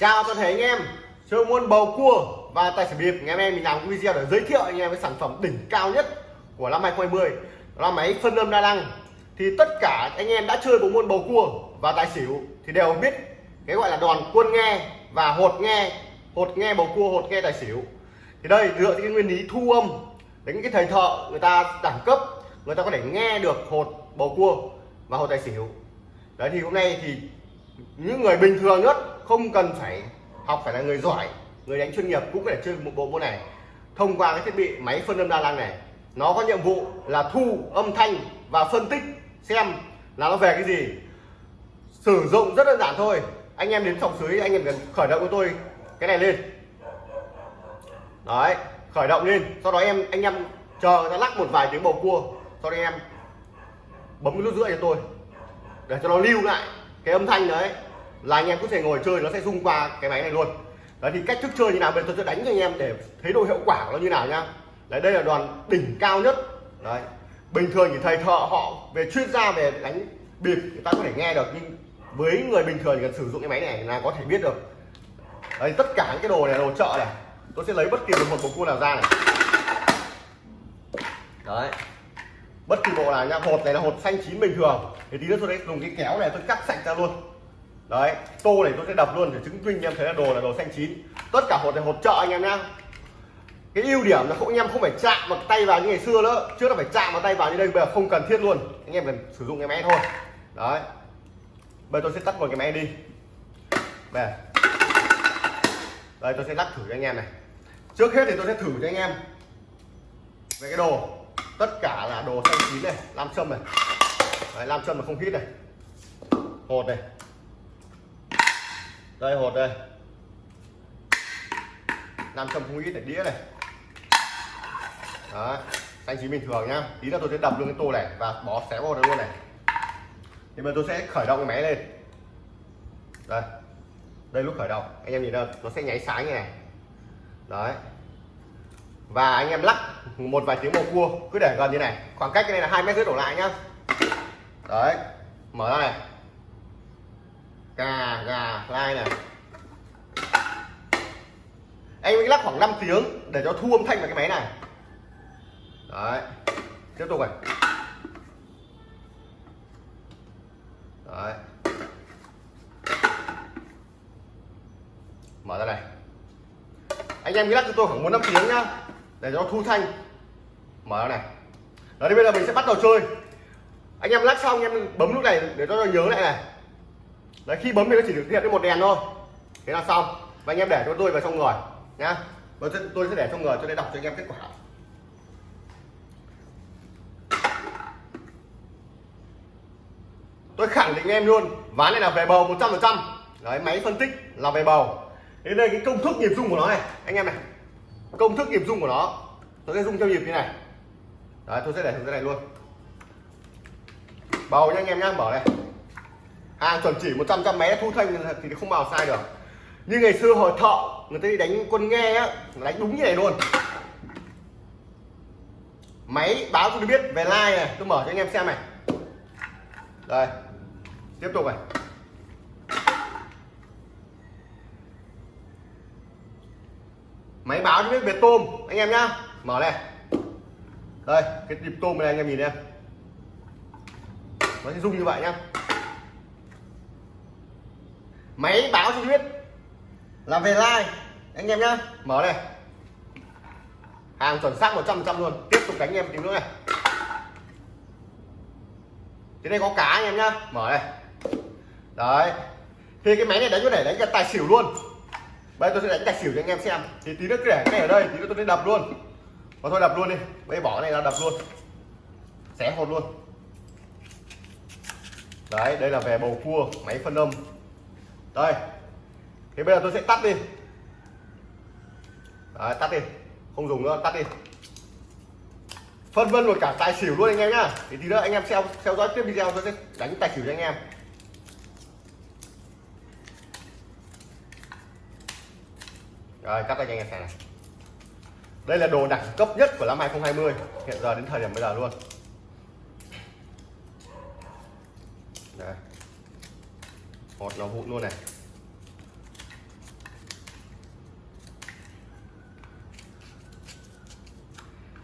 chào toàn thể anh em. Chơi môn bầu cua và tài xỉu bịp ngày hôm nay mình làm video để giới thiệu anh em với sản phẩm đỉnh cao nhất của năm 2020 đó là máy phân âm đa năng. Thì tất cả anh em đã chơi bộ môn bầu cua và tài xỉu thì đều biết cái gọi là đòn quân nghe và hột nghe hột nghe bầu cua, hột nghe tài xỉu. Thì đây, dựa trên nguyên lý thu âm. Đến cái thầy thợ, người ta đẳng cấp, người ta có thể nghe được hột, bầu cua và hột tài xỉu. Đấy, thì hôm nay thì những người bình thường nhất không cần phải học phải là người giỏi, người đánh chuyên nghiệp cũng có thể chơi một bộ môn này. Thông qua cái thiết bị máy phân âm đa năng này, nó có nhiệm vụ là thu âm thanh và phân tích xem là nó về cái gì. Sử dụng rất đơn giản thôi. Anh em đến phòng dưới anh em cần khởi động của tôi cái này lên. Đấy, khởi động lên. Sau đó em, anh em chờ người ta lắc một vài tiếng bầu cua. Sau đó em bấm cái nút rưỡi cho tôi, để cho nó lưu lại cái âm thanh đấy là anh em có thể ngồi chơi, nó sẽ rung qua cái máy này luôn. Đấy, thì cách thức chơi như nào? Bây giờ tôi sẽ đánh cho anh em để thấy độ hiệu quả của nó như nào nhá. Đấy, đây là đoàn đỉnh cao nhất. Đấy, bình thường thì thầy thợ họ về chuyên gia về đánh bịp, người ta có thể nghe được, nhưng với người bình thường thì cần sử dụng cái máy này là có thể biết được. Đấy, tất cả những cái đồ này, đồ chợ này, tôi sẽ lấy bất kỳ một bộ cua nào ra này. Đấy, bất kỳ bộ nào nhá. Hột này là hột xanh chín bình thường. Thì tí nữa tôi sẽ dùng cái kéo này tôi cắt sạch ra luôn đấy tô này tôi sẽ đập luôn để chứng minh em thấy là đồ là đồ xanh chín. Tất cả hột này hột chợ anh em nhá. Cái ưu điểm là không anh em không phải chạm vào tay vào như ngày xưa nữa. Trước là phải chạm vào tay vào như đây bây giờ không cần thiết luôn. Anh em cần sử dụng cái máy thôi. Đấy. Bây giờ tôi sẽ tắt một cái máy đi. Đây. Đây tôi sẽ lắc thử cho anh em này. Trước hết thì tôi sẽ thử cho anh em về cái đồ. Tất cả là đồ xanh chín này nam châm này. Đấy, nam châm là không hít này. Hột này đây, hột đây. Nam châm không ít này, đĩa này. Đó xanh chín bình thường nhá. Tí nữa tôi sẽ đập luôn cái tô này và bỏ xé vào đây luôn này. Thì bây giờ tôi sẽ khởi động cái máy lên. Đây. Đây lúc khởi động, anh em nhìn đâu, nó sẽ nháy sáng như này. Đấy. Và anh em lắc một vài tiếng bầu cua, cứ để gần như này. Khoảng cách cái này là hai mét rưỡi đổ lại nhá. Đấy. Mở ra này gà gà, lai này. Anh mới lắc khoảng 5 tiếng để cho thu âm thanh vào cái máy này. Đấy, tiếp tục này. Đấy. Mở ra này. Anh em cứ lắc cho tôi khoảng bốn năm tiếng nhá, để cho thu thanh. Mở ra này. Đó thì bây giờ mình sẽ bắt đầu chơi. Anh em lắc xong, anh em bấm lúc này để cho nó nhớ lại này đấy khi bấm thì nó chỉ được hiện cái một đèn thôi. Thế là xong. Và anh em để cho tôi vào trong người nhá. Tôi sẽ, tôi sẽ để trong người cho nên đọc cho anh em kết quả. Tôi khẳng định em luôn ván này là về bầu 100% đấy máy phân tích là về bầu. Đến đây cái công thức nhịp rung của nó này. Anh em này công thức nhịp rung của nó tôi sẽ rung theo nhịp như này. Đấy tôi sẽ để thử cái này luôn. Bầu nha anh em nhá mở này hàng chuẩn chỉ 100 trăm máy thu thanh thì không bao sai được. Như ngày xưa hồi thợ người ta đi đánh quân nghe á đánh đúng như này luôn. Máy báo cho tôi biết về like này, tôi mở cho anh em xem này. Đây, tiếp tục này. Máy báo cho biết về tôm, anh em nhá. Mở này. Đây, cái nhịp tôm này anh em nhìn em nó sẽ rung như vậy nhá máy báo cho biết. Là về like. Anh em nhá. Mở đây, hàng chuẩn xác 100% luôn. Tiếp tục đánh em tí nữa này. Thế đây có cá anh em nhá. Mở đây, đấy. Thì cái máy này đánh có thể đánh cả tài xỉu luôn. Bây giờ tôi sẽ đánh tài xỉu cho anh em xem. Thì tí nữa cứ để cái này ở đây tí nữa tôi sẽ đập luôn. Và thôi đập luôn đi. Bây bỏ cái này ra đập luôn. Xé hột luôn. Đấy đây là về bầu cua máy phân âm đây. Thế bây giờ tôi sẽ tắt đi. Đấy, tắt đi. Không dùng nữa tắt đi. Phân vân rồi cả tài xỉu luôn anh em nhá. Thì tí nữa anh em theo theo dõi tiếp video tôi sẽ đánh tài xỉu cho anh em. Rồi cắt tay cho anh em xem này. Đây là đồ đẳng cấp nhất của năm 2020 hiện giờ đến thời điểm bây giờ luôn. Đấy bọt nó vụn luôn này.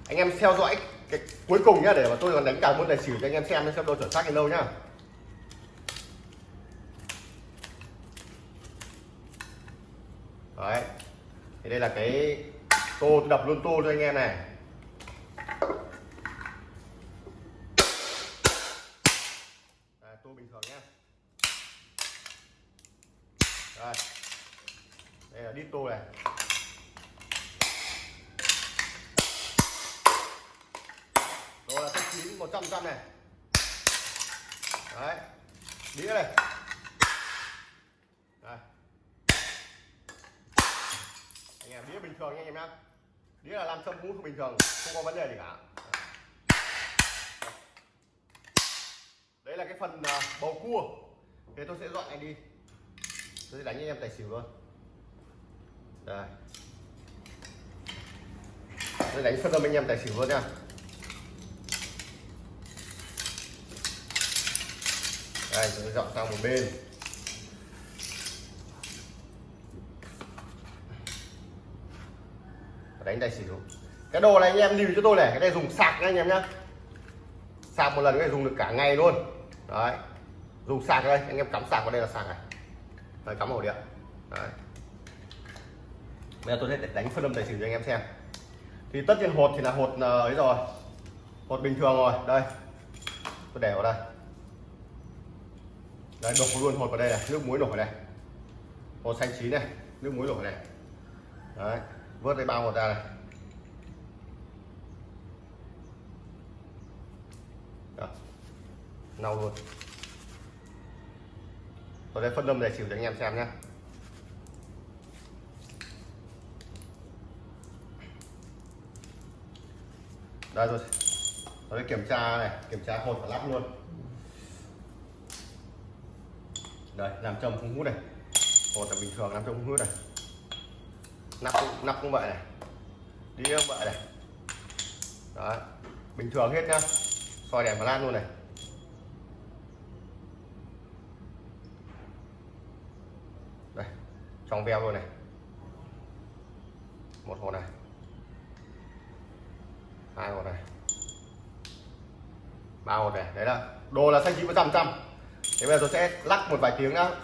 Anh em theo dõi cái cuối cùng nhá, để mà tôi còn đánh cả môn tài xỉu cho anh em xem xem độ chuẩn xác đến đâu nhá. Đấy. Thì đây là cái tô tôi đập luôn tô cho anh em này. Đĩa này đây. Anh em, đĩa bình thường nha anh em nhá. Đĩa là làm châm cũng không bình thường, không có vấn đề gì cả. Đấy là cái phần ờ, bầu cua. Thế tôi sẽ dọn này đi. Tôi sẽ đánh anh em tài xỉu luôn. Đây. Tôi đánh phân âm anh em tài xỉu luôn nha. Đây tôi dọn sang một bên. Đánh tài xỉu cái đồ này anh em lưu cho tôi này cái này dùng sạc nha anh em nhá. Sạc một lần cái này dùng được cả ngày luôn. Đấy. Dùng sạc đây anh em cắm sạc vào đây là sạc này. Đấy, cắm ổ điện đấy. Bây giờ tôi sẽ đánh phân âm tài xỉu cho anh em xem. Thì tất nhiên hột thì là hột ờ, ấy rồi. Hột bình thường rồi đây. Tôi để vào đây đấy đổ luôn hột vào đây này nước muối nổi này, hột xanh chín này nước muối nổi này, đấy vớt cái bao hột ra này. Đó. luôn. Tôi sẽ phân âm để xỉu cho anh em xem nhé đây rồi. Tôi sẽ kiểm tra này kiểm tra hột và lắp luôn đây làm châm không hút này. Hột là bình thường làm châm không hút này. Nắp cũng, nắp cũng vậy này. Đi cũng vậy này. Đấy bình thường hết nhá. Soi đèn và lan luôn này. Đây trong veo luôn này. Một hột này. Hai hột này. Ba hột này. Đấy là đồ là xanh chín trăm trăm thế bây giờ tôi sẽ lắc một vài tiếng nữa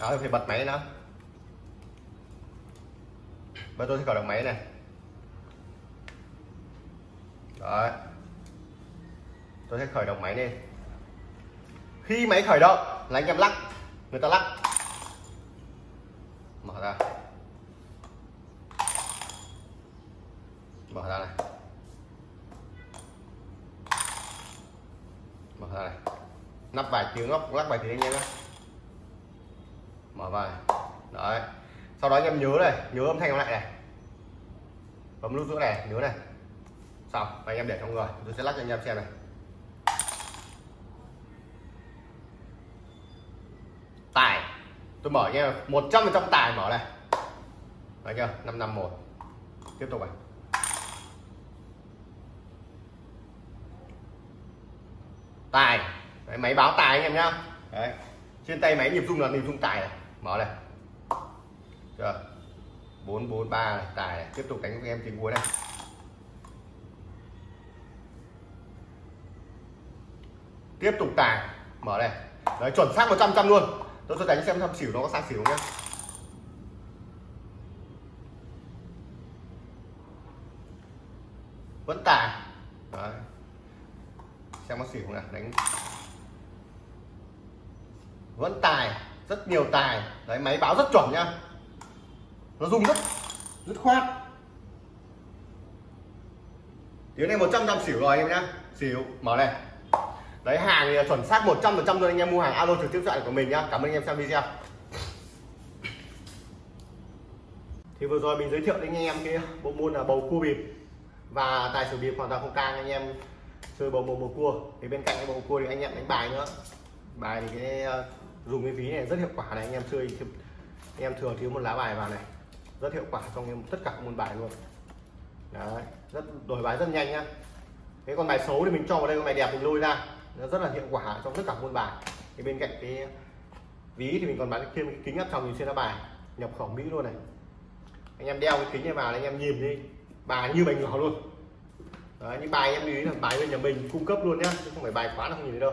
đó, tôi phải bật máy nữa bây giờ tôi sẽ khởi động máy này. Đấy. Tôi sẽ khởi động máy lên. Khi máy khởi động là anh em lắc, người ta lắc. Mở ra. Mở ra này. Mở ra này nắp vài tiếng lắc lắc vài tiếng anh em nhé. Mở vào này. đấy. Sau đó anh em nhớ này, nhớ âm thanh lại này. Bấm nút giữa này, nhớ này. Xong, và anh em để trong người. Tôi sẽ lắc cho anh em xem này. Tài. Tôi mở nha một trăm phần trăm tài mở này. Đấy chưa? Năm năm một. Tiếp tục này. Tài. Đấy, máy báo tài anh em nhá. Đấy. Trên tay máy nhịp rung là nhịp rung tài này. Mở này chờ bốn bốn ba này tài này. Tiếp tục đánh với em tiếng cuối này. Tiếp tục tài. Mở này đấy chuẩn xác 100 trăm luôn. Tôi sẽ đánh xem thăm xỉu nó có sang xỉu nhá. Vẫn tài xem có xỉu này đánh. Vẫn tài, rất nhiều tài. Đấy, máy báo rất chuẩn nhá. Nó rung rất rất khoát. Tiếng này 100 trăm xỉu rồi anh em nhá. Xỉu, mở này. Đấy, hàng thì chuẩn xác 100 phần trăm rồi anh em, mua hàng alo trực tiếp cho của mình nhá. Cảm ơn anh em xem video. Thì vừa rồi mình giới thiệu đến anh em cái bộ môn là bầu cua bịp. Và tài xỉu bịp hoàn toàn không can anh em chơi bầu một bầu cua. Thì bên cạnh cái bầu cua thì anh em đánh bài nữa. Bài thì cái ờ, dùng cái ví này rất hiệu quả này. Anh em chơi anh em thường thiếu một lá bài vào này. Rất hiệu quả trong tất cả các môn bài luôn. Đấy, rất, đổi bài rất nhanh nhá. Cái con bài xấu thì mình cho vào đây, con bài đẹp mình lôi ra. Nó rất là hiệu quả trong tất cả môn bài. Thì bên cạnh cái ví thì mình còn bán thêm cái kính áp tròng nhìn xuyên lá bài. Nhập khẩu mỹ luôn này. Anh em đeo cái kính này vào anh em nhìn đi. Bài như bình nhỏ luôn đấy những bài em lưu ý là bài bên nhà mình cung cấp luôn nhá chứ không phải bài quán nào không nhìn thấy đâu.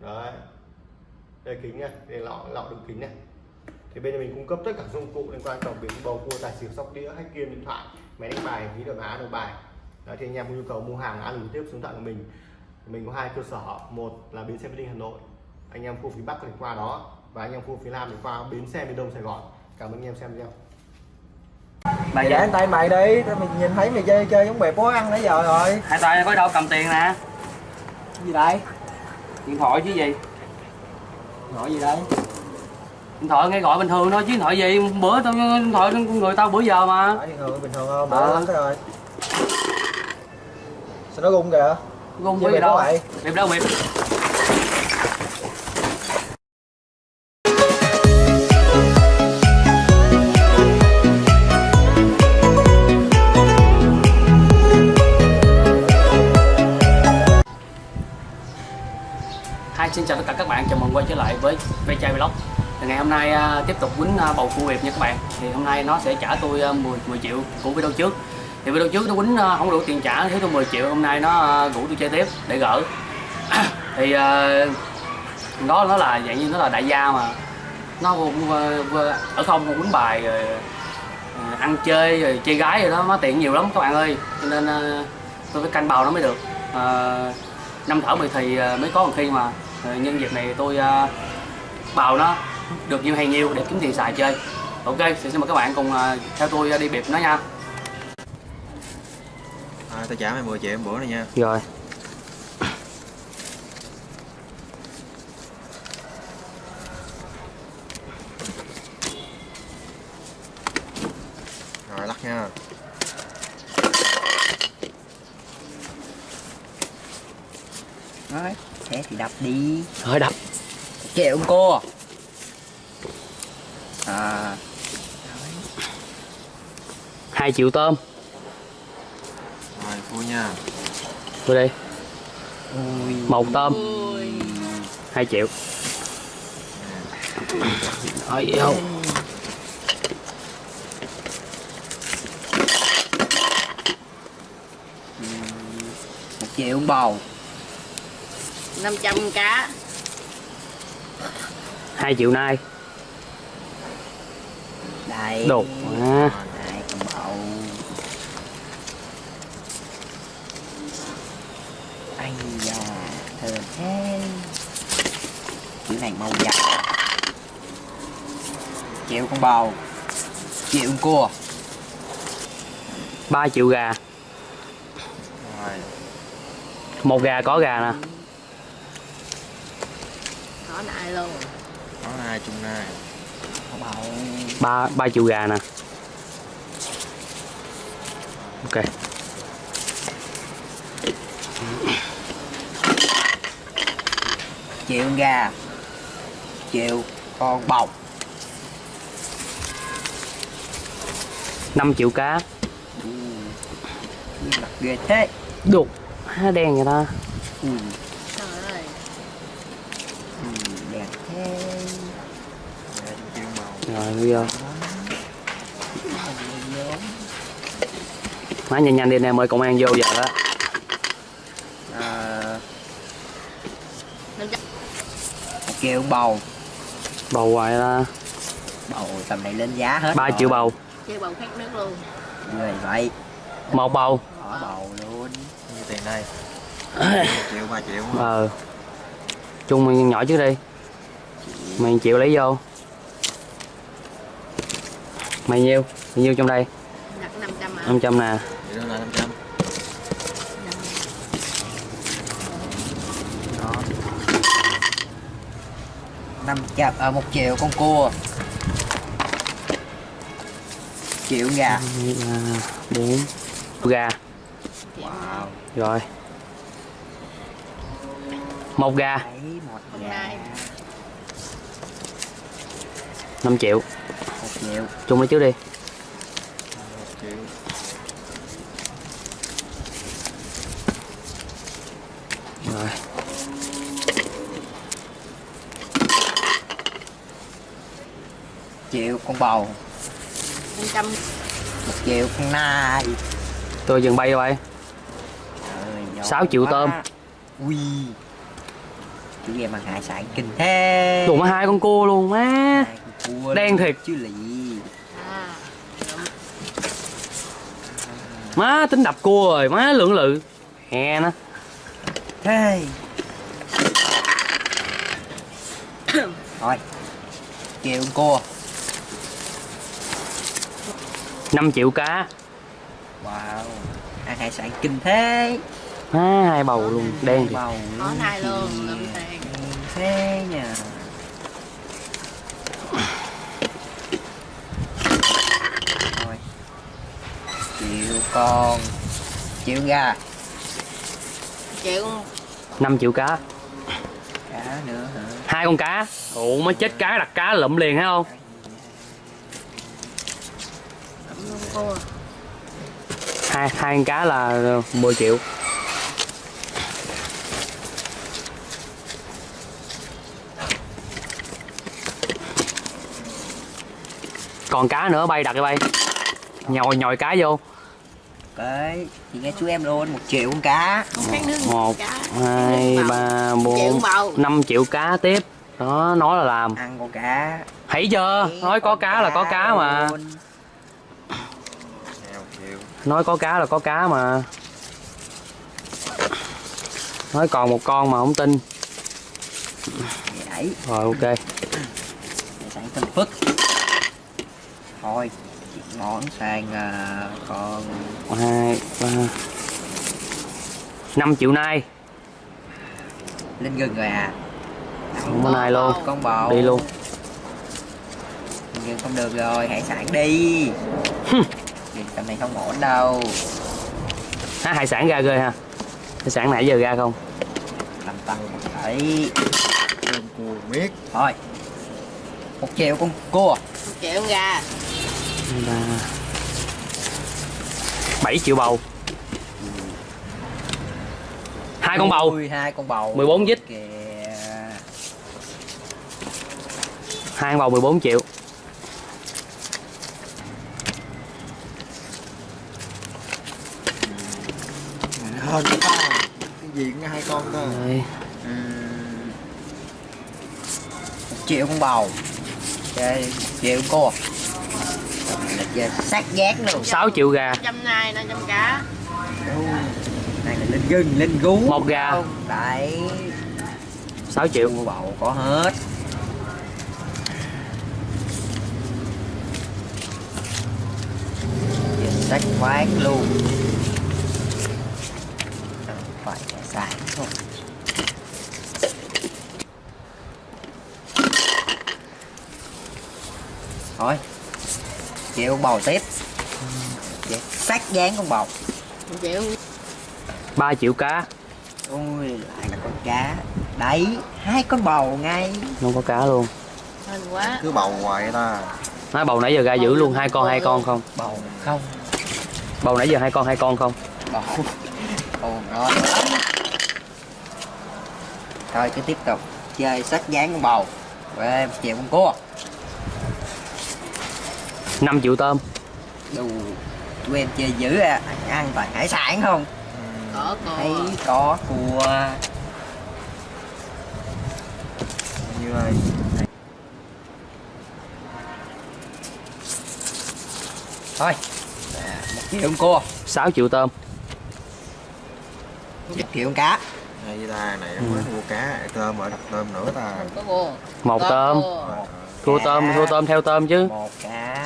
Đấy. Đây kính nha đây lọ lọ đựng kính này thì bên nhà mình cung cấp tất cả dụng cụ liên quan tổng biển bầu cua tài xỉu sóc đĩa hack game điện thoại máy đánh bài ví đổi má đồ bài. Đấy, thì anh em có nhu cầu mua hàng ăn trực tiếp xuống tận của mình. Mình có hai cơ sở một là bến xe Mỹ Đình Hà Nội. Anh em khu phía Bắc thì qua đó và anh em khu phía Nam thì qua bến xe miền Đông Sài Gòn. Cảm ơn anh em xem video mày để tay mày đi tao mày nhìn thấy mày chơi chơi giống bẹp bó ăn nãy giờ rồi. Hai tay có đâu cầm tiền nè. Gì đây? Điện thoại chứ gì? Gọi gì đây? Điện thoại nghe gọi bình thường thôi chứ điện thoại gì? Bữa tao điện thoại người tao bữa giờ mà. Bình thường bình thường không Ờ. lắm cái rồi. Sao nó rung kìa? Gung với gì đâu? bịp đâu bịp xin chào tất cả các bạn, chào mừng quay trở lại với Ve Chai Vlog. Thì Ngày hôm nay à, tiếp tục quýnh à, bầu cua Việt nha các bạn. Thì hôm nay nó sẽ trả tôi à, 10, 10 triệu của video trước. Thì video trước nó quýnh à, không đủ tiền trả, thiếu tôi 10 triệu. Hôm nay nó à, rủ tôi chơi tiếp để gỡ. Thì à, đó nó là dạng như nó là đại gia mà. Nó cũng ở không cũng quýnh bài rồi à, ăn chơi rồi chơi gái rồi đó, nó tiền nhiều lắm các bạn ơi. Cho nên à, tôi phải canh bầu nó mới được. À, năm thở mười thì à, mới có một khi mà Ờ, nhân dịp này tôi à, bào nó được nhiều hay nhiều để kiếm tiền xài chơi. Ok thì xin mời các bạn cùng à, theo tôi à, đi biệt nó nha. À, tao trả mày 10 triệu bữa này nha. Rồi lắc nha Rồi, thế thì đập rồi đập. Triệu cô. À, hai triệu tôm. Rồi vui nha. Tôi đi. Ui. Một tôm. Hai triệu. Rồi vô Một triệu bầu. 500 cá hai triệu nay. Đây. Đột à, Đây, con bầu. Ây da, thơm thế. Chữ này màu vàng Triệu con bầu. Triệu con cua. Ba triệu gà. Rồi. Một gà có gà nè. Có nại luôn có hai chung bầu ba ba triệu gà nè. Ok. Triệu con gà. Triệu con bầu năm triệu cá. Mặt ghê thế. Đục há đen vậy ta? Ừ, trời ơi ừ, đẹp thế hai triệu giờ. Má nhanh nhanh đi anh em ơi công an vô giờ đó. À, 500 một triệu bầu. Bầu hoài ta bầu tầm này lên giá hết ba rồi. triệu bầu. Chơi bầu khát nước luôn. Người vậy. Một bầu. Bỏ bầu luôn. Như tiền đây triệu ba triệu. Ờ. Chung mày nhỏ trước đi. Mày chịu lấy vô mày nhiêu? Mày nhiêu trong đây? Đặt 500 à 500 nè. Vậy đó là 500 đó. Năm trăm à, một triệu con cua. Triệu gà. Ba, bốn. Gà. Wow. Rồi. Một gà. 5 triệu một triệu chung lấy trước đi. Một triệu rồi. Triệu con bầu. 500 một triệu con nai. Tôi dừng bay rồi. Trời, giỏi 6 triệu quá. tôm. ui. Chú em ăn hải sản kinh thế. Đủ mà hai con cua luôn má Đen thiệt. chứ lì. À. Má tính đập cua rồi má lưỡng lự. Hè nó. Thế thôi triệu con cua. 5 triệu cá. Wow. Ăn hải sản kinh thế. Má hai bầu luôn. Đen thì bầu có nai luôn tiền. Thế nha thôi triệu con triệu gà chịu. 5 triệu cá. Cá nữa hả? Hai con cá. Ủa má chết cá đặt cá lụm liền thấy không cua hai hai con cá là 10 triệu. Còn cá nữa bay đặt cái bay. Nhồi nhồi cá vô Đấy, thì nghe chú em luôn một triệu con cá. Một hai ba Triệu bốn năm triệu cá tiếp. Đó nói là làm. Ăn con cá. Thấy chưa? Nói có cá là có cá mà. luôn. nói có cá là có cá mà. Nói còn một con mà không tin. Rồi ok. Sản tinh phức thôi món sang à, con hai ba. Năm triệu nay. Lên gừng rồi à? Không có nay luôn. Con bầu. Đi luôn. Gừng không được rồi hải sản đi. Gừng tầm này không ổn đâu. À, hải sản ra ghê ha. Hải sản nãy giờ ra không? Làm tăng một Cơm cua miết. Thôi. Một triệu con cua. Chịu gà ba bảy triệu bầu. Hai con bầu. Hai con bầu. 14 dít. kìa hai con bầu 14 triệu. Hơn cái gì cũng hai con cơ. Một triệu con bầu. Một triệu con là chơi sát giác luôn. 6 triệu gà. Trăm nai năm trăm cá. Ui, này là lên gừng lên gú. Một gà. Không, đấy. 6 triệu. Cua bầu có hết. Chơi sách quán luôn. Không phải sản thôi. Thôi chịu con bầu tiếp. Vậy, sát dán con bầu chịu. 3 triệu cá. Ui lại là con cá. Đấy hai con bầu ngay. Không có cá luôn. Hên quá. Cứ bầu hoài ta. Nói bầu nãy giờ ra giữ luôn hai con hai con không? Bầu không. Bầu nãy giờ hai con hai con không? Bầu. Bầu ngon lắm. Thôi cứ tiếp tục chơi sách dán con bầu. Về chịu con cua 5 triệu tôm. Đủ tụi em chơi dữ à ăn toàn hải sản không? Có thấy cua có cua. Như này thôi à, một triệu con cua. 6 triệu tôm. Một triệu con cá. Hay ta này mới mua cá tôm ở đặt tôm nữa ta. Cua một tôm. cua. thua tôm thua tôm theo tôm chứ. Một cá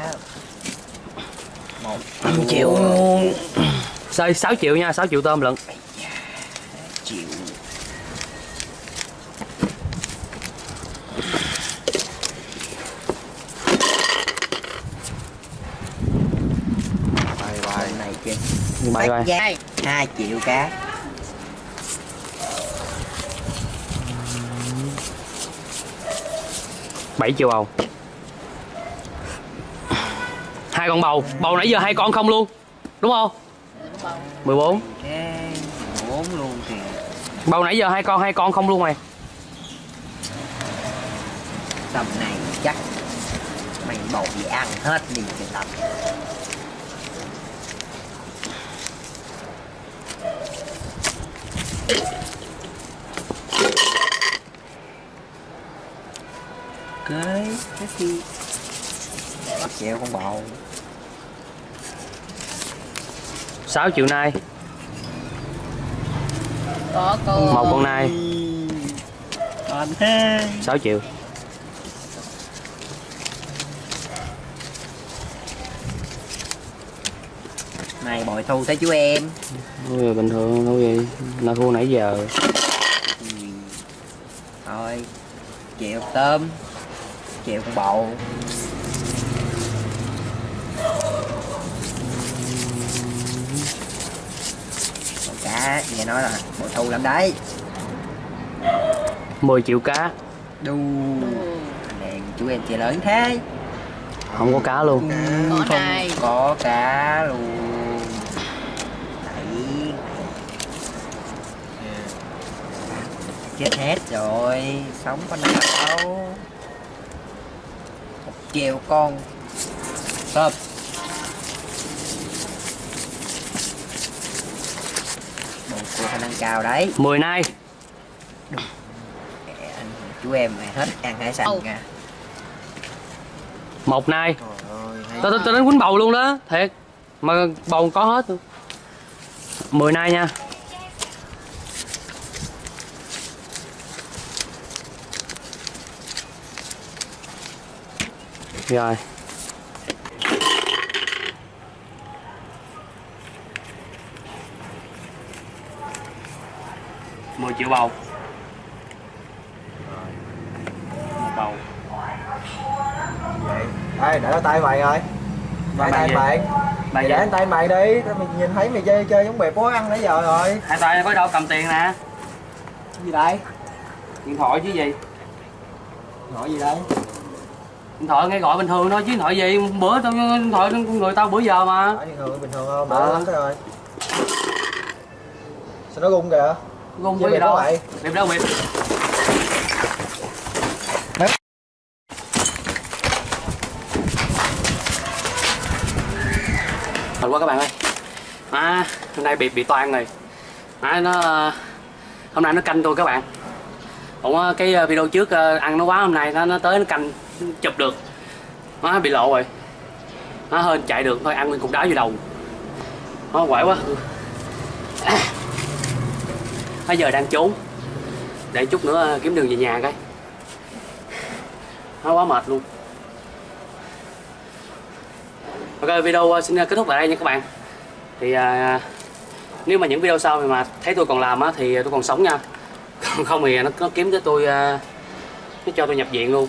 5 triệu. Luôn 6, 6 triệu nha 6 triệu tôm lận. Triệu bay bay Con này bye bye giá hai triệu cá. Bảy triệu bầu hai con bầu. Bầu nãy giờ hai con không luôn. Đúng không? 14 bốn. Luôn kìa bầu nãy giờ hai con hai con không luôn mày. Tầm này chắc mày bầu bị ăn hết đi cái tầm. Guys, let's see chèo con bầu 6 triệu nay. Có cô. Một con nai. Còn thế 6 triệu. Này bội thu tới chú em. Ôi, bình thường thôi vậy là thua nãy giờ. Ừ. thôi chịu tôm chịu con bầu Con cá nghe nói là bội thu lắm đấy. 10 triệu cá. Đu. Này chú em chơi lớn thế. Không có cá luôn. Có không nai có cá luôn. Đấy. chết hết rồi. Sống có nào đâu. Một triệu con. Tôm cô khả năng cao đấy. 10 nay. Anh chú em mày hết ăn hải sản kìa. Một nay. Trời ơi hay tao tao tao đến quýnh bầu luôn đó. Thiệt. Mà bầu có hết luôn 10 nay nha. Rồi mười triệu bầu. Một bầu. Vậy. Ê để tay mày rồi. Để mày tay mày. Mày để tay mày đi. Tao mày nhìn thấy mày chơi chơi giống bè bố ăn nãy giờ rồi. Hai tay có đâu cầm tiền nè. Gì đây? Điện thoại chứ gì? Nói gì đây? Điện thoại nghe gọi bình thường thôi chứ điện thoại gì? Bữa tao điện thoại người tao bữa giờ mà. Bình thường bình thường không? Ờ. đỡ lắm rồi. Sao nó rung kìa Chơi với gì đâu vậy? bịp đâu bịp Thật quá các bạn ơi. À, hôm nay bị bị toan rồi. À, nó hôm nay nó canh tôi các bạn. Ủa cái ờ, video trước ờ, ăn nó quá hôm nay nó nó tới nó canh chụp được. Nó bị lộ rồi. Nó hơi chạy được thôi ăn nguyên cục đá vô đầu. Nó quậy quá bây giờ đang trốn. Để chút nữa ờ, kiếm đường về nhà cái nó quá mệt luôn. Ok video ờ, xin ờ, kết thúc tại đây nha các bạn. Thì à, nếu mà những video sau mà thấy tôi còn làm á thì tôi còn sống nha. Còn không thì nó, nó kiếm tới tôi à, nó cho tôi nhập viện luôn.